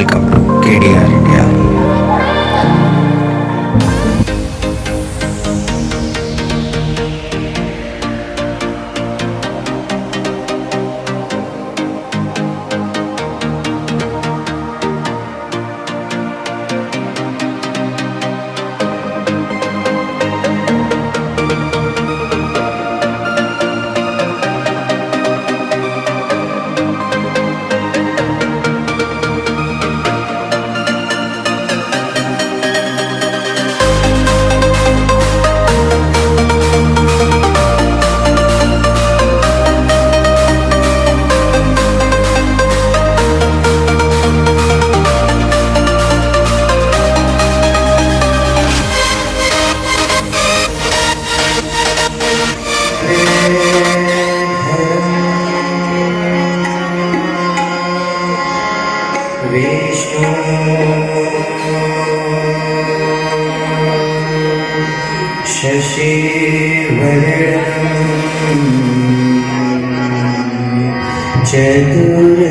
el चतुर्भुजम्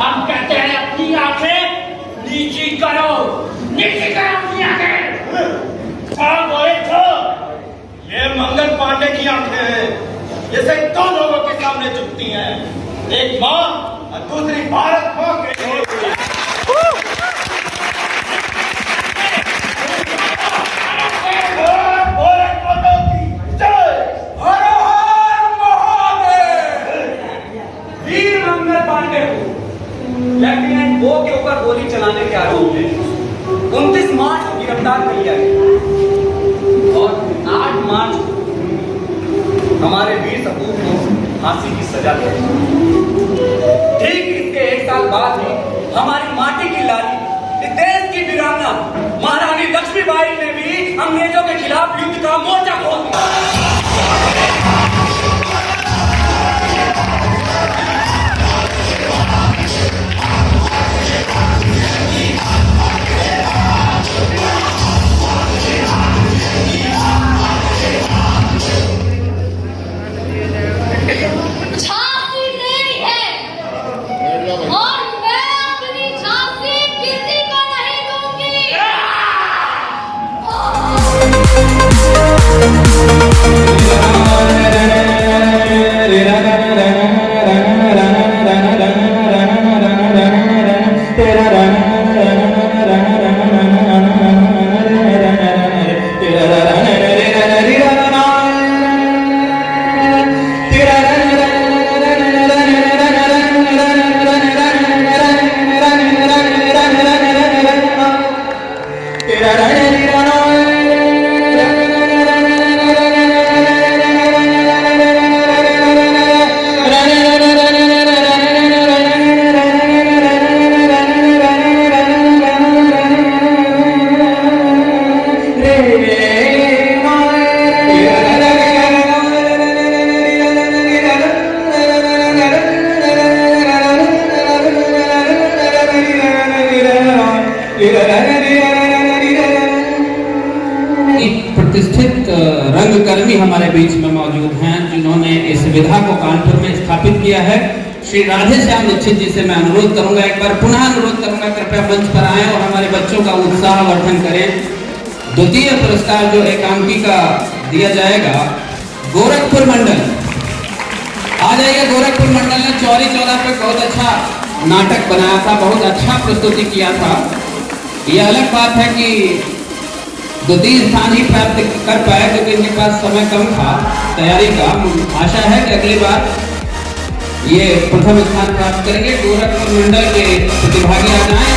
हम कहते हैं अपनी आँखें नीची करो नीची करो अपनी आँखें हाँ बोले तो ये मंगल पांडे की आँखें हैं। सिर्फ़ दो लोगों के सामने झुकती हैं। एक माँ और दूसरी भारत माँ को लेफ्टिनेंट वो के ऊपर गोली चलाने के आरोप में उनतीस मार्च को गिरफ़्तार कर लिया गया और आठ मार्च को हमारे वीर सपूत को फांसी की सजा दे। ठीक इसके एक साल बाद ही हमारी माटी की लाली देश की वीरांगना महारानी लक्ष्मीबाई ने भी अंग्रेज़ों के खिलाफ युद्ध का मोर्चा खोल दिया। Yeah, yeah, yeah. प्रतिष्ठित रंगकर्मी हमारे बीच में मौजूद हैं, जिन्होंने इस विधा को कानपुर में स्थापित किया है। श्री राधे श्याम दीक्षित जी से मैं अनुरोध करूँगा, एक बार पुनः अनुरोध करूँगा, कृपया मंच पर आए और हमारे बच्चों का उत्साह वर्धन करें। द्वितीय पुरस्कार जो एकांकी का दिया जाएगा, गोरखपुर मंडल। आ जाइए गोरखपुर मंडल ने चौरी चौरा पर बहुत अच्छा नाटक बनाया था, बहुत अच्छा प्रस्तुति किया था। यह अलग बात है कि द्वितीय स्थान ही प्राप्त कर पाए क्योंकि इनके पास समय कम था तैयारी का। आशा है कि अगली बार ये प्रथम स्थान प्राप्त करेंगे। गोरखपुर मंडल के प्रतिभागी आ जाए